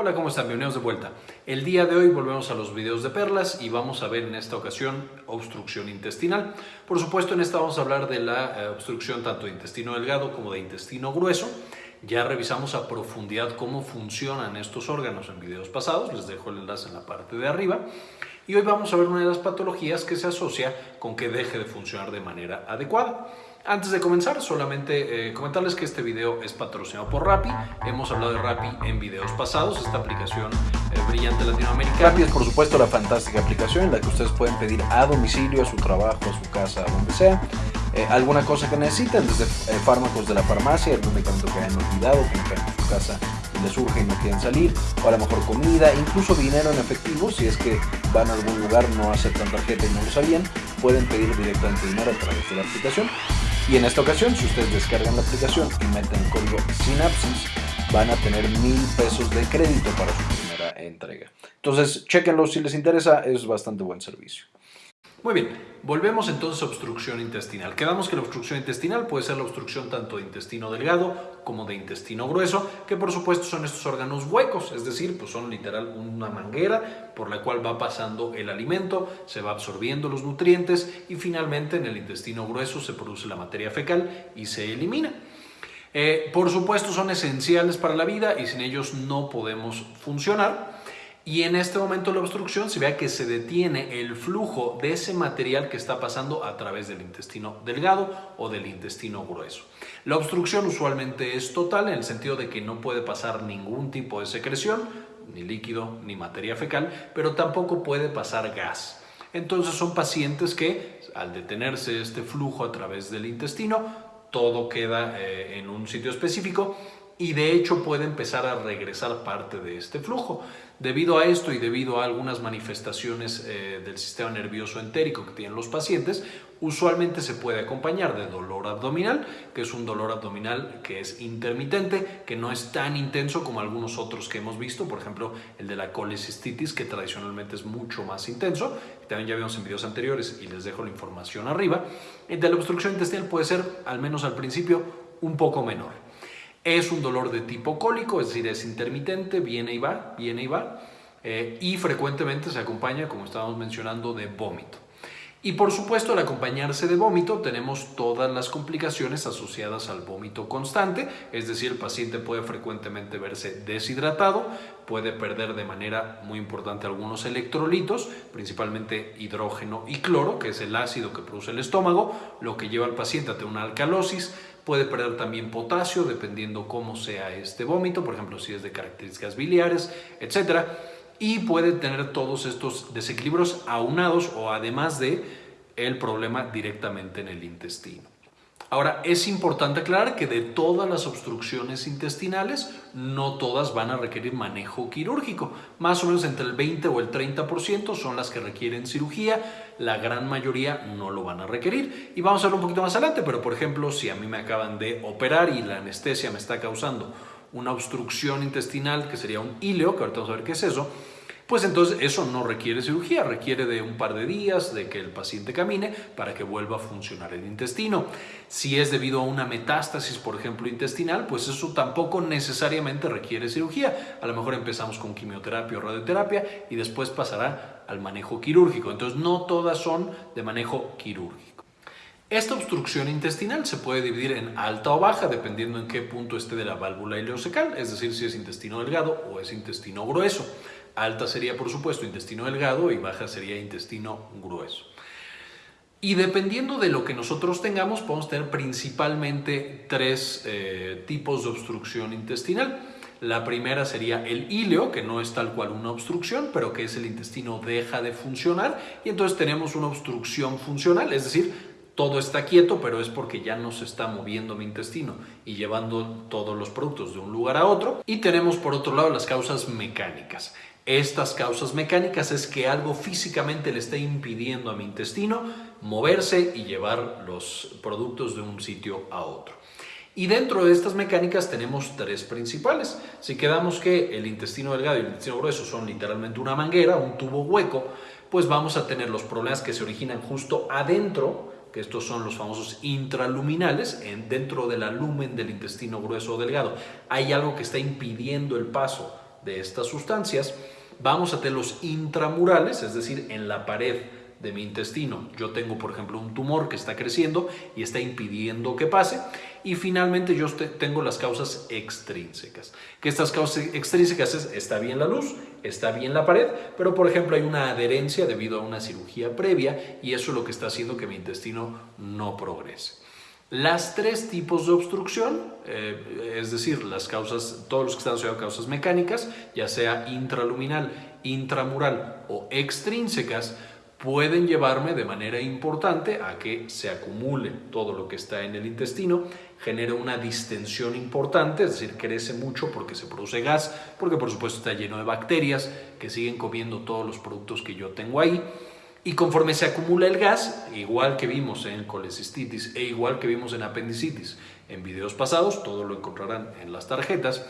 Hola, ¿cómo están? Bienvenidos de vuelta. El día de hoy volvemos a los videos de perlas y vamos a ver en esta ocasión obstrucción intestinal. Por supuesto, en esta vamos a hablar de la eh, obstrucción tanto de intestino delgado como de intestino grueso. Ya revisamos a profundidad cómo funcionan estos órganos en videos pasados, les dejo el enlace en la parte de arriba. Y hoy vamos a ver una de las patologías que se asocia con que deje de funcionar de manera adecuada. Antes de comenzar, solamente eh, comentarles que este video es patrocinado por Rappi. Hemos hablado de Rappi en videos pasados, esta aplicación eh, brillante latinoamericana. Rappi es por supuesto la fantástica aplicación en la que ustedes pueden pedir a domicilio, a su trabajo, a su casa, a donde sea, eh, alguna cosa que necesiten, desde fármacos de la farmacia, algún medicamento que hayan olvidado, que en su casa les surge y no quieren salir, o a lo mejor comida, incluso dinero en efectivo, si es que van a algún lugar, no aceptan tarjeta y no lo sabían, pueden pedir directamente dinero a través de la aplicación. Y en esta ocasión, si ustedes descargan la aplicación y meten código Synapsis, van a tener mil pesos de crédito para su primera entrega. Entonces, chequenlo si les interesa, es bastante buen servicio. Muy bien, volvemos entonces a obstrucción intestinal. Quedamos que la obstrucción intestinal puede ser la obstrucción tanto de intestino delgado como de intestino grueso, que por supuesto son estos órganos huecos, es decir, pues son literal una manguera por la cual va pasando el alimento, se va absorbiendo los nutrientes y finalmente en el intestino grueso se produce la materia fecal y se elimina. Eh, por supuesto son esenciales para la vida y sin ellos no podemos funcionar y en este momento la obstrucción se vea que se detiene el flujo de ese material que está pasando a través del intestino delgado o del intestino grueso. La obstrucción usualmente es total en el sentido de que no puede pasar ningún tipo de secreción, ni líquido ni materia fecal, pero tampoco puede pasar gas. Entonces son pacientes que al detenerse este flujo a través del intestino, todo queda eh, en un sitio específico y de hecho puede empezar a regresar parte de este flujo. Debido a esto y debido a algunas manifestaciones eh, del sistema nervioso entérico que tienen los pacientes, usualmente se puede acompañar de dolor abdominal, que es un dolor abdominal que es intermitente, que no es tan intenso como algunos otros que hemos visto, por ejemplo el de la colecistitis, que tradicionalmente es mucho más intenso, también ya vimos en videos anteriores y les dejo la información arriba. De la obstrucción intestinal puede ser, al menos al principio, un poco menor. Es un dolor de tipo cólico, es decir, es intermitente, viene y va, viene y va, eh, y frecuentemente se acompaña, como estábamos mencionando, de vómito. Y por supuesto, al acompañarse de vómito, tenemos todas las complicaciones asociadas al vómito constante, es decir, el paciente puede frecuentemente verse deshidratado, puede perder de manera muy importante algunos electrolitos, principalmente hidrógeno y cloro, que es el ácido que produce el estómago, lo que lleva al paciente a tener una alcalosis, Puede perder también potasio dependiendo cómo sea este vómito, por ejemplo, si es de características biliares, etc. Y puede tener todos estos desequilibrios aunados o además de el problema directamente en el intestino. Ahora, es importante aclarar que de todas las obstrucciones intestinales, no todas van a requerir manejo quirúrgico. Más o menos entre el 20 o el 30% son las que requieren cirugía, la gran mayoría no lo van a requerir. Y vamos a ver un poquito más adelante, pero por ejemplo, si a mí me acaban de operar y la anestesia me está causando una obstrucción intestinal, que sería un híleo, que ahorita vamos a ver qué es eso, pues entonces eso no requiere cirugía, requiere de un par de días de que el paciente camine para que vuelva a funcionar el intestino. Si es debido a una metástasis, por ejemplo, intestinal, pues eso tampoco necesariamente requiere cirugía. A lo mejor empezamos con quimioterapia o radioterapia y después pasará al manejo quirúrgico. Entonces no todas son de manejo quirúrgico. Esta obstrucción intestinal se puede dividir en alta o baja dependiendo en qué punto esté de la válvula ileocecal, es decir, si es intestino delgado o es intestino grueso. Alta sería, por supuesto, intestino delgado y baja sería intestino grueso. Y dependiendo de lo que nosotros tengamos, podemos tener principalmente tres eh, tipos de obstrucción intestinal. La primera sería el íleo, que no es tal cual una obstrucción, pero que es el intestino deja de funcionar y entonces tenemos una obstrucción funcional, es decir, todo está quieto, pero es porque ya no se está moviendo mi intestino y llevando todos los productos de un lugar a otro. Y tenemos por otro lado las causas mecánicas estas causas mecánicas es que algo físicamente le está impidiendo a mi intestino moverse y llevar los productos de un sitio a otro. Y dentro de estas mecánicas tenemos tres principales. Si quedamos que el intestino delgado y el intestino grueso son literalmente una manguera, un tubo hueco, pues vamos a tener los problemas que se originan justo adentro, que estos son los famosos intraluminales, en, dentro del lumen del intestino grueso o delgado. Hay algo que está impidiendo el paso de estas sustancias, vamos a tener los intramurales, es decir, en la pared de mi intestino. Yo tengo, por ejemplo, un tumor que está creciendo y está impidiendo que pase. Y finalmente yo tengo las causas extrínsecas. Que estas causas extrínsecas es, está bien la luz, está bien la pared, pero por ejemplo hay una adherencia debido a una cirugía previa y eso es lo que está haciendo que mi intestino no progrese. Las tres tipos de obstrucción, eh, es decir, las causas, todos los que están asociados a causas mecánicas, ya sea intraluminal, intramural o extrínsecas, pueden llevarme de manera importante a que se acumule todo lo que está en el intestino, genere una distensión importante, es decir, crece mucho porque se produce gas, porque por supuesto está lleno de bacterias que siguen comiendo todos los productos que yo tengo ahí y conforme se acumula el gas, igual que vimos en colecistitis e igual que vimos en apendicitis en videos pasados, todo lo encontrarán en las tarjetas,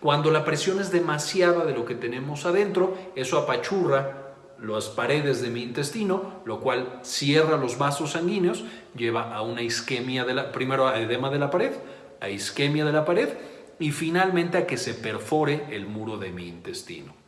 cuando la presión es demasiada de lo que tenemos adentro, eso apachurra las paredes de mi intestino, lo cual cierra los vasos sanguíneos, lleva a una isquemia de la, primero a edema de la pared, a isquemia de la pared y finalmente a que se perfore el muro de mi intestino.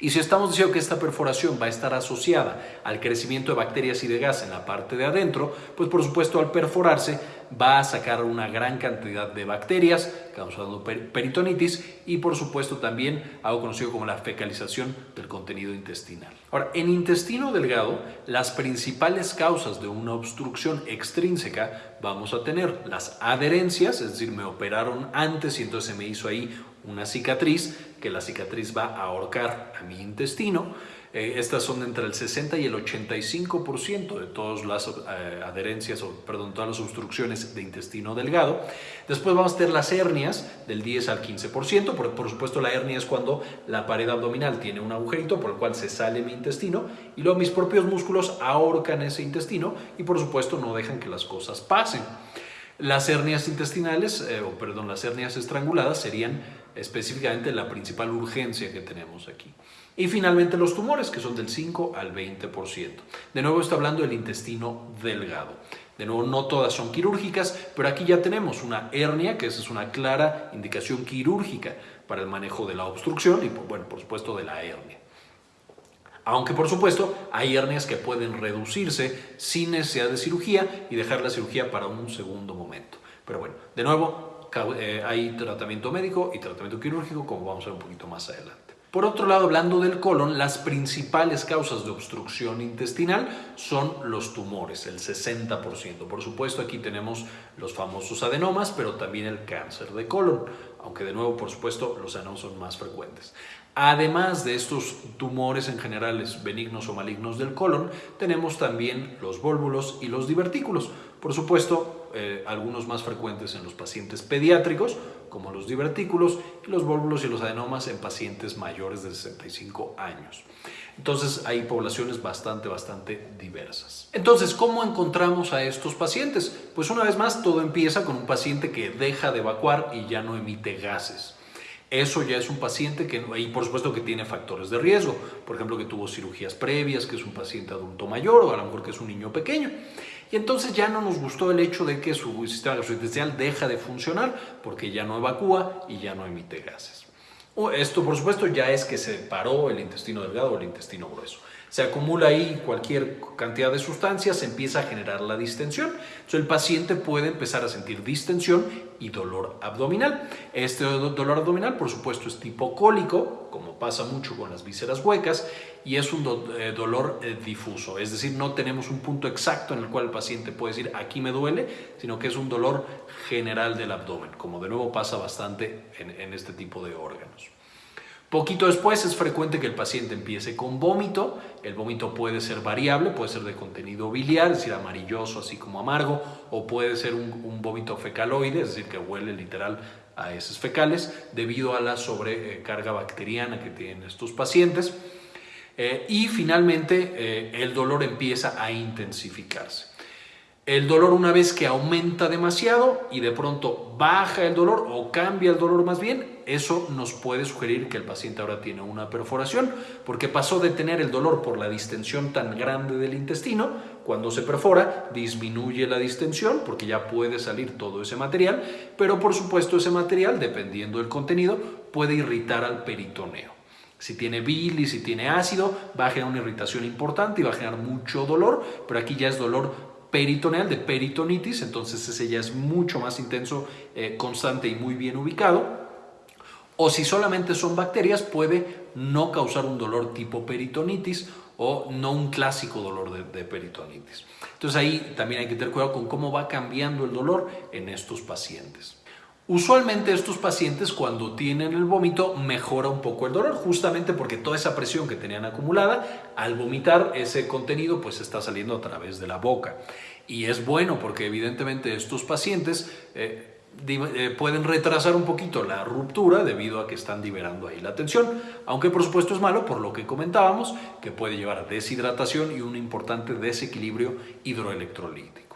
Y si estamos diciendo que esta perforación va a estar asociada al crecimiento de bacterias y de gas en la parte de adentro, pues por supuesto al perforarse va a sacar una gran cantidad de bacterias causando peritonitis y por supuesto también algo conocido como la fecalización del contenido intestinal. Ahora, en intestino delgado, las principales causas de una obstrucción extrínseca vamos a tener las adherencias, es decir, me operaron antes y entonces se me hizo ahí una cicatriz, que la cicatriz va a ahorcar a mi intestino. Eh, estas son entre el 60 y el 85% de todas las eh, adherencias, o perdón, todas las obstrucciones de intestino delgado. Después vamos a tener las hernias del 10 al 15%, por, por supuesto la hernia es cuando la pared abdominal tiene un agujerito por el cual se sale mi intestino y luego mis propios músculos ahorcan ese intestino y por supuesto no dejan que las cosas pasen. Las hernias intestinales, eh, o perdón, las hernias estranguladas serían específicamente la principal urgencia que tenemos aquí. Y finalmente los tumores, que son del 5 al 20%. De nuevo está hablando del intestino delgado. De nuevo, no todas son quirúrgicas, pero aquí ya tenemos una hernia, que esa es una clara indicación quirúrgica para el manejo de la obstrucción y, bueno, por supuesto, de la hernia. Aunque, por supuesto, hay hernias que pueden reducirse sin necesidad de cirugía y dejar la cirugía para un segundo momento. Pero bueno, de nuevo, eh, hay tratamiento médico y tratamiento quirúrgico, como vamos a ver un poquito más adelante. Por otro lado, hablando del colon, las principales causas de obstrucción intestinal son los tumores, el 60%. Por supuesto, aquí tenemos los famosos adenomas, pero también el cáncer de colon, aunque de nuevo, por supuesto, los adenomas son más frecuentes. Además de estos tumores en generales benignos o malignos del colon, tenemos también los vólvulos y los divertículos. Por supuesto, eh, algunos más frecuentes en los pacientes pediátricos, como los divertículos, y los vólvulos y los adenomas en pacientes mayores de 65 años. Entonces hay poblaciones bastante, bastante diversas. Entonces, ¿cómo encontramos a estos pacientes? Pues una vez más, todo empieza con un paciente que deja de evacuar y ya no emite gases. Eso ya es un paciente que, y por supuesto que tiene factores de riesgo, por ejemplo que tuvo cirugías previas, que es un paciente adulto mayor o a lo mejor que es un niño pequeño. Y entonces ya no nos gustó el hecho de que su sistema gastrointestinal deja de funcionar porque ya no evacúa y ya no emite gases. Esto por supuesto ya es que se paró el intestino delgado o el intestino grueso se acumula ahí cualquier cantidad de sustancias, se empieza a generar la distensión. Entonces el paciente puede empezar a sentir distensión y dolor abdominal. Este dolor abdominal, por supuesto, es tipo cólico, como pasa mucho con las vísceras huecas, y es un eh, dolor eh, difuso. Es decir, no tenemos un punto exacto en el cual el paciente puede decir aquí me duele, sino que es un dolor general del abdomen, como de nuevo pasa bastante en este tipo de órganos. Poquito después es frecuente que el paciente empiece con vómito. El vómito puede ser variable, puede ser de contenido biliar, es decir, amarilloso, así como amargo, o puede ser un, vómito fecaloide, es decir, que huele literal a heces fecales, debido a la sobrecarga bacteriana que tienen estos pacientes. Eh, y finalmente, eh, el dolor empieza a intensificarse. El dolor una vez que aumenta demasiado y de pronto baja el dolor o cambia el dolor más bien, eso nos puede sugerir que el paciente ahora tiene una perforación porque pasó de tener el dolor por la distensión tan grande del intestino, cuando se perfora disminuye la distensión porque ya puede salir todo ese material, pero por supuesto ese material, dependiendo del contenido, puede irritar al peritoneo. Si tiene bilis, si tiene ácido, va a generar una irritación importante y va a generar mucho dolor, pero aquí ya es dolor peritoneal, de peritonitis, entonces ese ya es mucho más intenso, eh, constante y muy bien ubicado. O si solamente son bacterias, puede no causar un dolor tipo peritonitis o no un clásico dolor de, de peritonitis. Entonces ahí también hay que tener cuidado con cómo va cambiando el dolor en estos pacientes. Usualmente estos pacientes cuando tienen el vómito mejora un poco el dolor, justamente porque toda esa presión que tenían acumulada, al vomitar ese contenido pues está saliendo a través de la boca. Y es bueno porque evidentemente estos pacientes eh, eh, pueden retrasar un poquito la ruptura debido a que están liberando ahí la tensión, aunque por supuesto es malo por lo que comentábamos, que puede llevar a deshidratación y un importante desequilibrio hidroelectrolítico.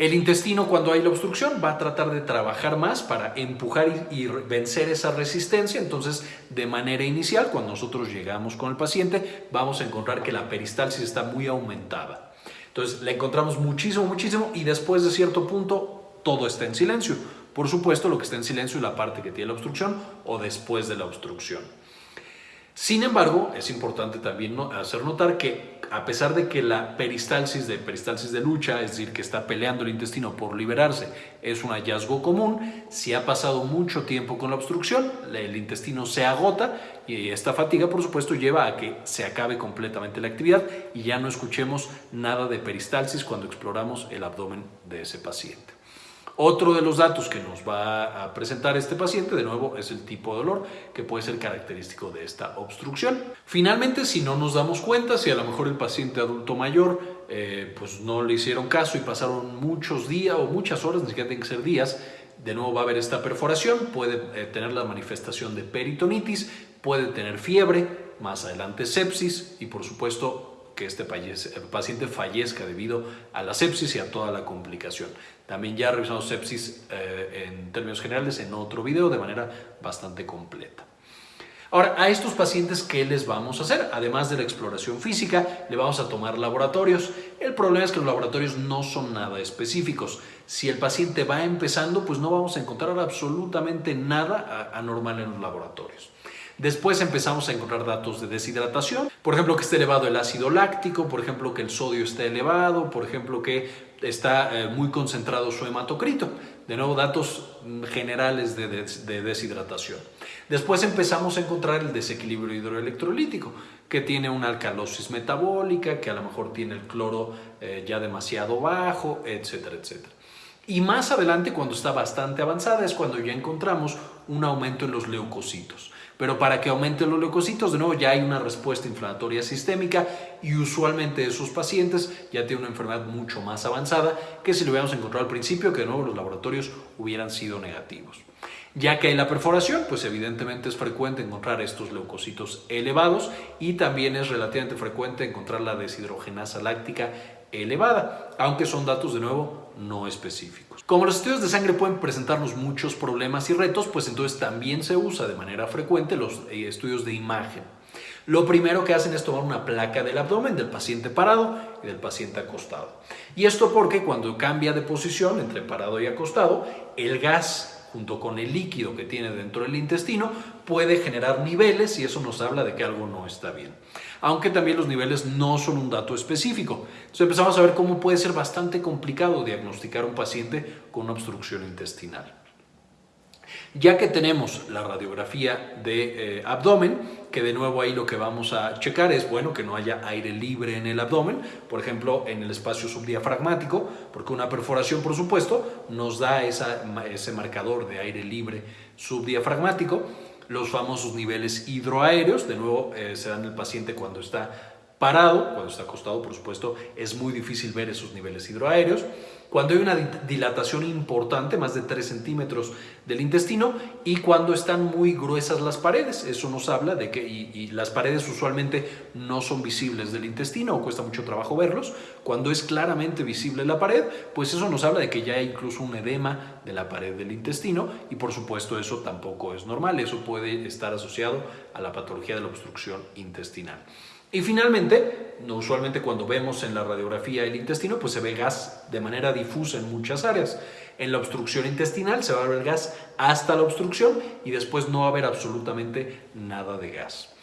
El intestino cuando hay la obstrucción va a tratar de trabajar más para empujar y, vencer esa resistencia. Entonces, de manera inicial, cuando nosotros llegamos con el paciente, vamos a encontrar que la peristalsis está muy aumentada. Entonces, la encontramos muchísimo, muchísimo y después de cierto punto, todo está en silencio. Por supuesto, lo que está en silencio es la parte que tiene la obstrucción o después de la obstrucción. Sin embargo, es importante también hacer notar que a pesar de que la peristalsis de peristalsis de lucha, es decir, que está peleando el intestino por liberarse, es un hallazgo común, si ha pasado mucho tiempo con la obstrucción, el intestino se agota y esta fatiga, por supuesto, lleva a que se acabe completamente la actividad y ya no escuchemos nada de peristalsis cuando exploramos el abdomen de ese paciente. Otro de los datos que nos va a presentar este paciente, de nuevo, es el tipo de dolor que puede ser característico de esta obstrucción. Finalmente, si no nos damos cuenta, si a lo mejor el paciente adulto mayor eh, pues no le hicieron caso y pasaron muchos días o muchas horas, ni siquiera tienen que ser días, de nuevo va a haber esta perforación, puede eh, tener la manifestación de peritonitis, puede tener fiebre, más adelante sepsis y por supuesto que este paciente fallezca debido a la sepsis y a toda la complicación. También ya revisamos sepsis eh, en términos generales en otro video de manera bastante completa. Ahora, a estos pacientes, ¿qué les vamos a hacer? Además de la exploración física, le vamos a tomar laboratorios. El problema es que los laboratorios no son nada específicos. Si el paciente va empezando, pues no vamos a encontrar absolutamente nada anormal en los laboratorios. Después empezamos a encontrar datos de deshidratación, por ejemplo que esté elevado el ácido láctico, por ejemplo que el sodio esté elevado, por ejemplo que está eh, muy concentrado su hematocrito. De nuevo, datos generales de, deshidratación. Después empezamos a encontrar el desequilibrio hidroelectrolítico, que tiene una alcalosis metabólica, que a lo mejor tiene el cloro eh, ya demasiado bajo, etcétera, etcétera. Y más adelante, cuando está bastante avanzada, es cuando ya encontramos un aumento en los leucocitos. Pero para que aumenten los leucocitos, de nuevo ya hay una respuesta inflamatoria sistémica y usualmente esos pacientes ya tienen una enfermedad mucho más avanzada que si lo hubiéramos encontrado al principio, que de nuevo los laboratorios hubieran sido negativos. Ya que hay la perforación, pues evidentemente es frecuente encontrar estos leucocitos elevados y también es relativamente frecuente encontrar la deshidrogenasa láctica elevada, aunque son datos de nuevo no específicos. Como los estudios de sangre pueden presentarnos muchos problemas y retos, pues entonces también se usa de manera frecuente los eh, estudios de imagen. Lo primero que hacen es tomar una placa del abdomen del paciente parado y del paciente acostado. Y esto porque cuando cambia de posición entre parado y acostado, el gas junto con el líquido que tiene dentro del intestino, puede generar niveles y eso nos habla de que algo no está bien. Aunque también los niveles no son un dato específico. Empezamos a ver cómo puede ser bastante complicado diagnosticar un paciente con una obstrucción intestinal. Ya que tenemos la radiografía de eh, abdomen, que de nuevo ahí lo que vamos a checar es, bueno, que no haya aire libre en el abdomen, por ejemplo, en el espacio subdiafragmático, porque una perforación, por supuesto, nos da ese marcador de aire libre subdiafragmático, los famosos niveles hidroaéreos, de nuevo eh, se dan el paciente cuando está parado, cuando está acostado, por supuesto, es muy difícil ver esos niveles hidroaéreos. Cuando hay una dilatación importante, más de 3 centímetros del intestino, y cuando están muy gruesas las paredes. Eso nos habla de que y, las paredes usualmente no son visibles del intestino o cuesta mucho trabajo verlos. Cuando es claramente visible la pared, pues eso nos habla de que ya hay incluso un edema de la pared del intestino y por supuesto eso tampoco es normal. Eso puede estar asociado a la patología de la obstrucción intestinal. Y finalmente, usualmente cuando vemos en la radiografía el intestino, pues se ve gas de manera difusa en muchas áreas. En la obstrucción intestinal se va a ver gas hasta la obstrucción y después no va a haber absolutamente nada de gas.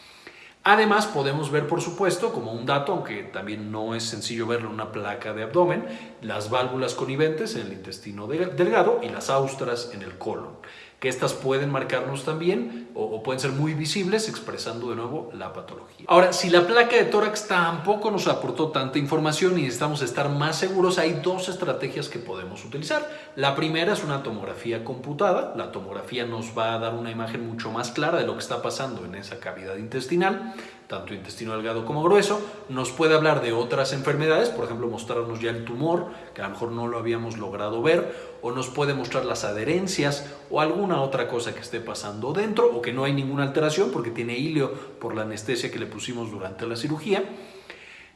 Además, podemos ver, por supuesto, como un dato, aunque también no es sencillo verlo en una placa de abdomen, las válvulas coniventes en el intestino delgado y las austras en el colon que estas pueden marcarnos también o, pueden ser muy visibles expresando de nuevo la patología. Ahora, si la placa de tórax tampoco nos aportó tanta información y necesitamos estar más seguros, hay dos estrategias que podemos utilizar. La primera es una tomografía computada. La tomografía nos va a dar una imagen mucho más clara de lo que está pasando en esa cavidad intestinal tanto intestino delgado como grueso, nos puede hablar de otras enfermedades, por ejemplo, mostrarnos ya el tumor, que a lo mejor no lo habíamos logrado ver, o nos puede mostrar las adherencias o alguna otra cosa que esté pasando dentro, o que no hay ninguna alteración porque tiene hilio por la anestesia que le pusimos durante la cirugía.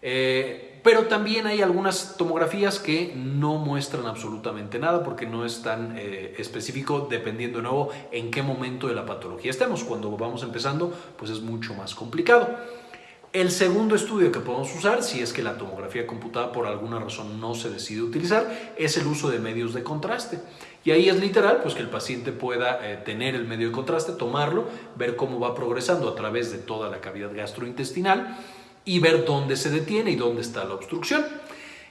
Eh, pero también hay algunas tomografías que no muestran absolutamente nada porque no es tan eh, específico dependiendo de nuevo en qué momento de la patología estemos. Cuando vamos empezando, pues es mucho más complicado. El segundo estudio que podemos usar, si es que la tomografía computada por alguna razón no se decide utilizar, es el uso de medios de contraste. Y ahí es literal, pues que el paciente pueda eh, tener el medio de contraste, tomarlo, ver cómo va progresando a través de toda la cavidad gastrointestinal y ver dónde se detiene y dónde está la obstrucción.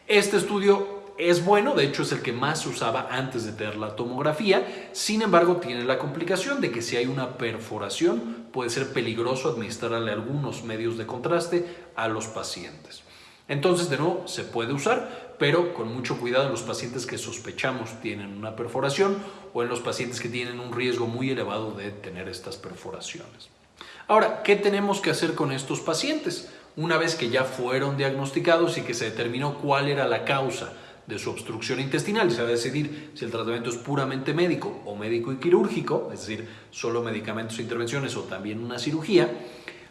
Este estudio es bueno, de hecho es el que más se usaba antes de tener la tomografía, sin embargo tiene la complicación de que si hay una perforación puede ser peligroso administrarle algunos medios de contraste a los pacientes. Entonces, de nuevo, se puede usar, pero con mucho cuidado en los pacientes que sospechamos tienen una perforación o en los pacientes que tienen un riesgo muy elevado de tener estas perforaciones. Ahora, ¿qué tenemos que hacer con estos pacientes? Una vez que ya fueron diagnosticados y que se determinó cuál era la causa de su obstrucción intestinal se va a decidir si el tratamiento es puramente médico o médico y quirúrgico, es decir, solo medicamentos e intervenciones o también una cirugía,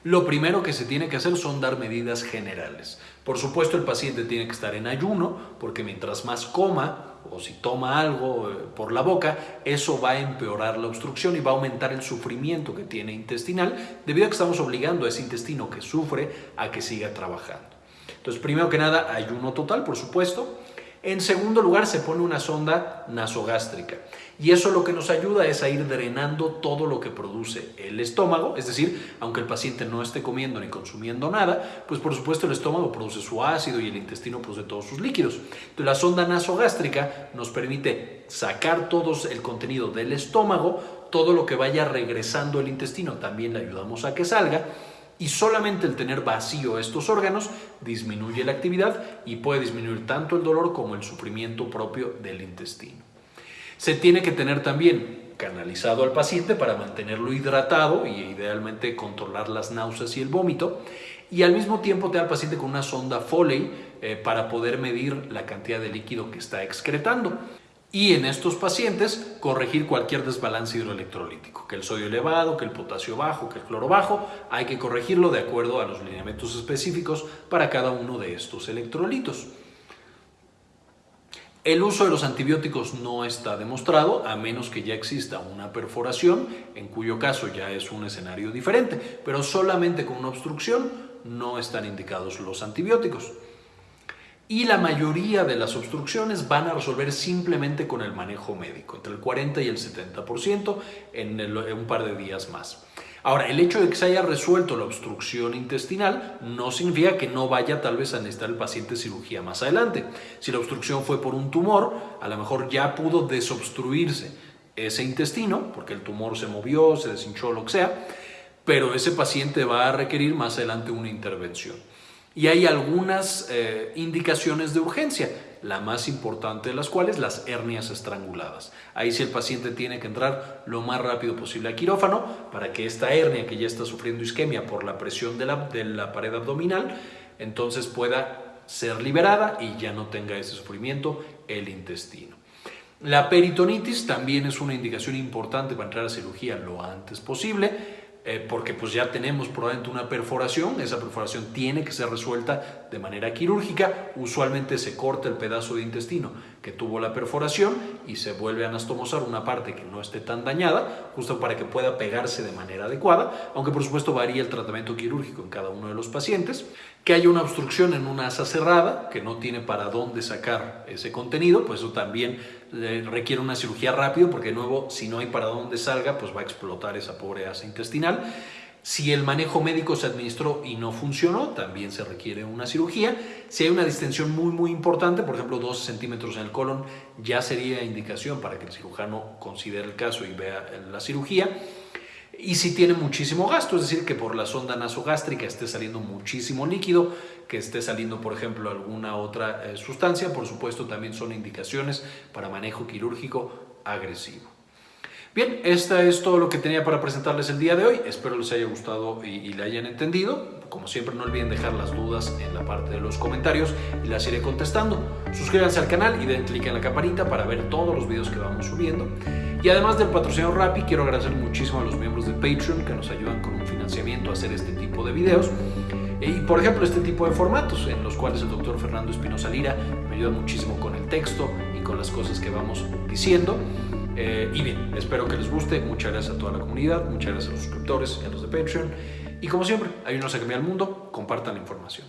lo primero que se tiene que hacer son dar medidas generales. Por supuesto, el paciente tiene que estar en ayuno, porque mientras más coma o si toma algo eh, por la boca, eso va a empeorar la obstrucción y va a aumentar el sufrimiento que tiene intestinal, debido a que estamos obligando a ese intestino que sufre a que siga trabajando. Entonces, primero que nada, ayuno total, por supuesto. En segundo lugar, se pone una sonda nasogástrica. Y eso lo que nos ayuda es a ir drenando todo lo que produce el estómago, es decir, aunque el paciente no esté comiendo ni consumiendo nada, pues por supuesto el estómago produce su ácido y el intestino produce todos sus líquidos. La sonda nasogástrica nos permite sacar todo el contenido del estómago, todo lo que vaya regresando al intestino. También le ayudamos a que salga y solamente el tener vacío estos órganos disminuye la actividad y puede disminuir tanto el dolor como el sufrimiento propio del intestino. Se tiene que tener también canalizado al paciente para mantenerlo hidratado y idealmente controlar las náuseas y el vómito y al mismo tiempo tener al paciente con una sonda Foley eh, para poder medir la cantidad de líquido que está excretando y en estos pacientes corregir cualquier desbalance hidroelectrolítico, que el sodio elevado, que el potasio bajo, que el cloro bajo, hay que corregirlo de acuerdo a los lineamientos específicos para cada uno de estos electrolitos. El uso de los antibióticos no está demostrado a menos que ya exista una perforación, en cuyo caso ya es un escenario diferente, pero solamente con una obstrucción no están indicados los antibióticos y la mayoría de las obstrucciones van a resolver simplemente con el manejo médico, entre el 40 y el 70% en, en, un par de días más. Ahora, el hecho de que se haya resuelto la obstrucción intestinal no significa que no vaya tal vez a necesitar el paciente cirugía más adelante. Si la obstrucción fue por un tumor, a lo mejor ya pudo desobstruirse ese intestino, porque el tumor se movió, se deshinchó, lo que sea, pero ese paciente va a requerir más adelante una intervención y hay algunas eh, indicaciones de urgencia, la más importante de las cuales las hernias estranguladas. Ahí sí el paciente tiene que entrar lo más rápido posible a quirófano para que esta hernia que ya está sufriendo isquemia por la presión de la, de la pared abdominal, entonces pueda ser liberada y ya no tenga ese sufrimiento el intestino. La peritonitis también es una indicación importante para entrar a cirugía lo antes posible eh, porque pues ya tenemos probablemente una perforación, esa perforación tiene que ser resuelta de manera quirúrgica, usualmente se corta el pedazo de intestino que tuvo la perforación y se vuelve a anastomosar una parte que no esté tan dañada, justo para que pueda pegarse de manera adecuada, aunque por supuesto varía el tratamiento quirúrgico en cada uno de los pacientes, que haya una obstrucción en una asa cerrada, que no tiene para dónde sacar ese contenido, pues eso también requiere una cirugía rápido, porque de nuevo, si no hay para dónde salga, pues va a explotar esa pobre asa intestinal. Si el manejo médico se administró y no funcionó, también se requiere una cirugía. Si hay una distensión muy, muy importante, por ejemplo, 12 centímetros en el colon, ya sería indicación para que el cirujano considere el caso y vea la cirugía. Y si tiene muchísimo gasto, es decir, que por la sonda nasogástrica esté saliendo muchísimo líquido, que esté saliendo, por ejemplo, alguna otra eh, sustancia, por supuesto, también son indicaciones para manejo quirúrgico agresivo. Bien, esto es todo lo que tenía para presentarles el día de hoy. Espero les haya gustado y, y hayan entendido. Como siempre, no olviden dejar las dudas en la parte de los comentarios y las iré contestando. Suscríbanse al canal y den clic en la campanita para ver todos los videos que vamos subiendo. Y además del patrocinador Rappi, quiero agradecer muchísimo a los miembros de Patreon que nos ayudan con un financiamiento a hacer este tipo de videos. Y por ejemplo, este tipo de formatos en los cuales el doctor Fernando Espinosa Lira me ayuda muchísimo con el texto y con las cosas que vamos diciendo. Eh, y bien, espero que les guste. Muchas gracias a toda la comunidad, muchas gracias a los suscriptores y a los de Patreon. Y como siempre, ayúdenos a cambiar el mundo, compartan la información.